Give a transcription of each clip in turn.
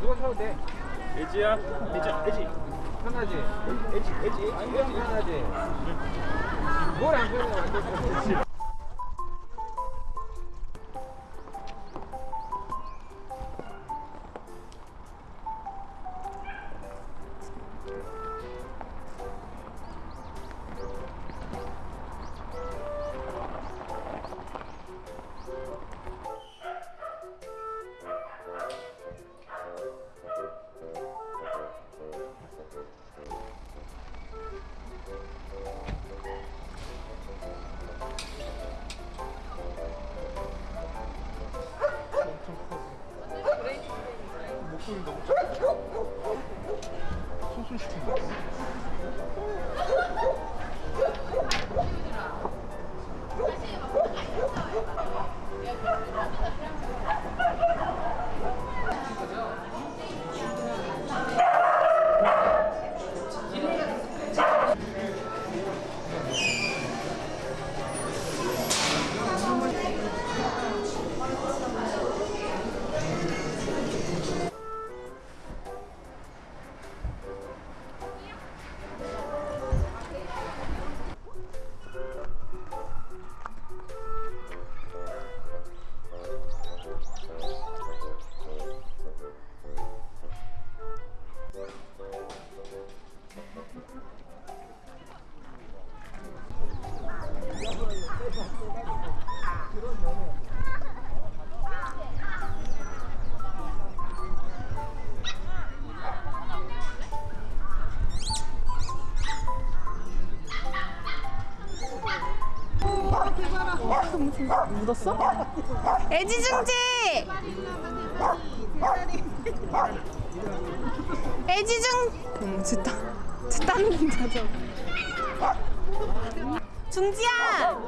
누가 사도 돼? 애지야? 애지, 애지. 편하지? 애지, 애지, 애지 편하지? 뭘안 편해, 완전 묻었어? 애지중지! 애지중! 음, 진짜. 는 자죠. 중지야!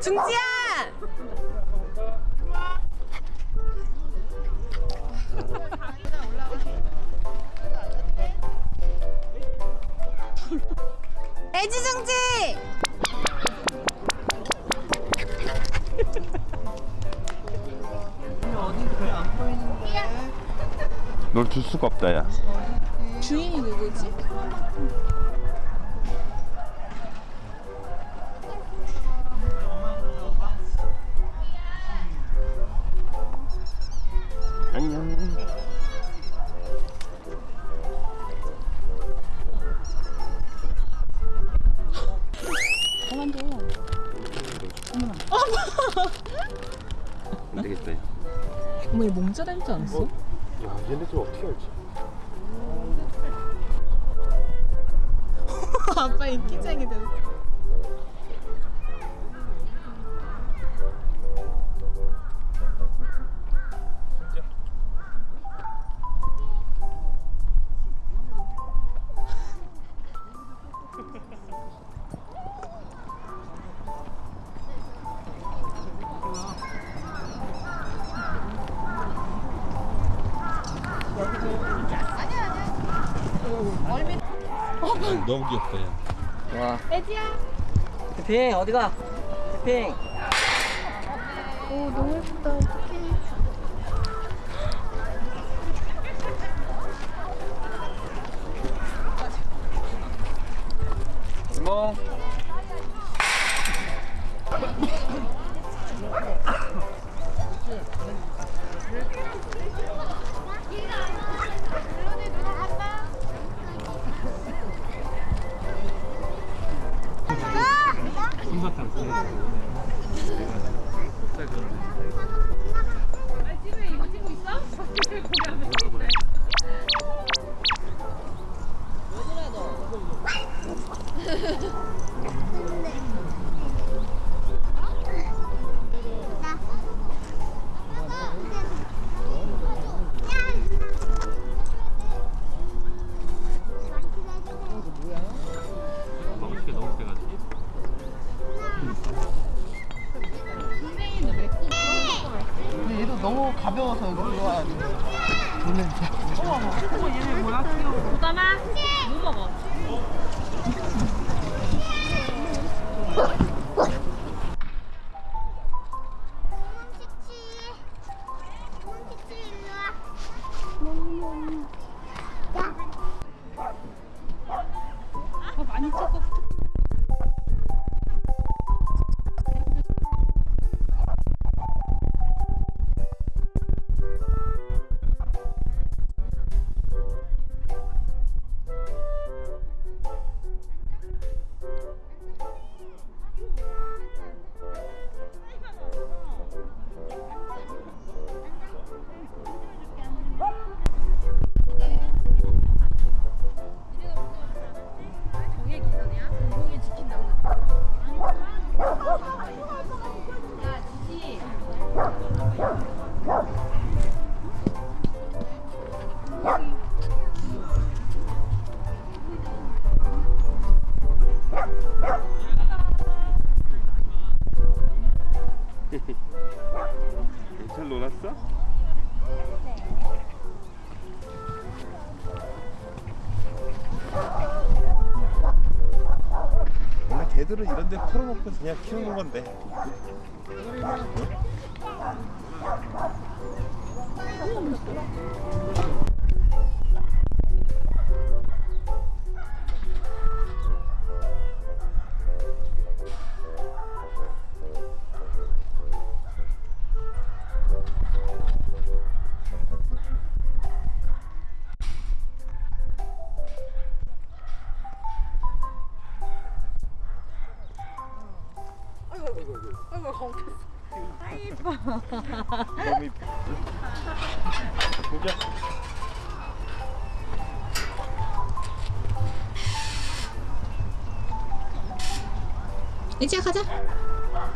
중지야! 애지중지! 널 줄 수가 없다, 야. 주인이 누구지? 안녕. 안 되겠다. 야. 어머, 얘 몸자 닮지 않았어? 야, 얘네 좀 어떻게 알지? 아빠 인기쟁이 됐어. 너무 귀엽다, 야. 와. 대핑 어디 가? 대핑. 오 너무 예쁘다 어떡해 이 뜨거워서 그거 놀랬는데 어머 얘네 뭐야? 오다마 뭐 먹어? 아, 많이 찍었어. 개들은 이런 데 풀어놓고 그냥 키우는 건데 보자 이제 가자.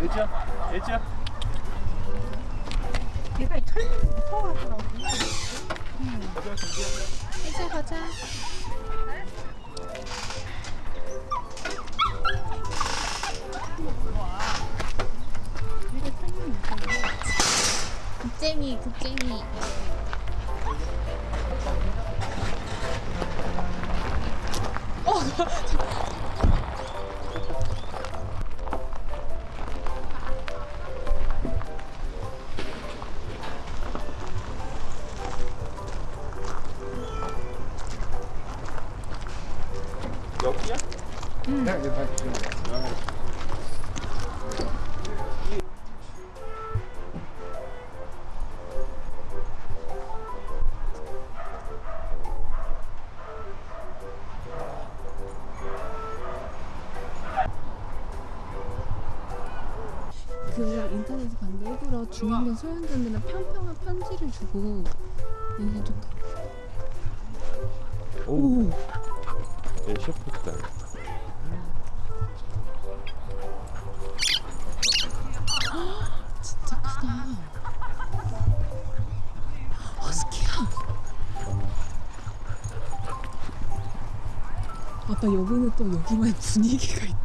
애지야 애지야 얘가 이 털이 무서워하더라고. 가자 이제 가자. 국쟁이 국쟁이 여기야? 그 중형견 소형견들은 평평한 편지를 주고 얘네들도 오. 얘 셰프다. 진짜 크다. 허스키야. 아빠 여기는 또 여기만 분위기가 있다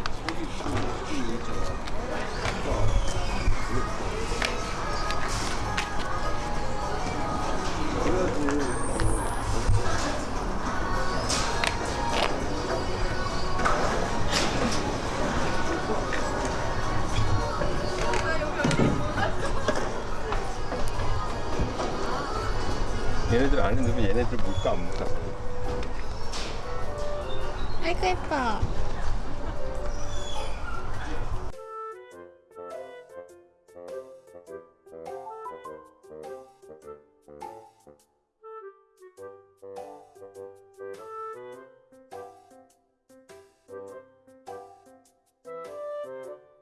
안에 넣으면 얘네들 물까 안 물까? 아이고 예뻐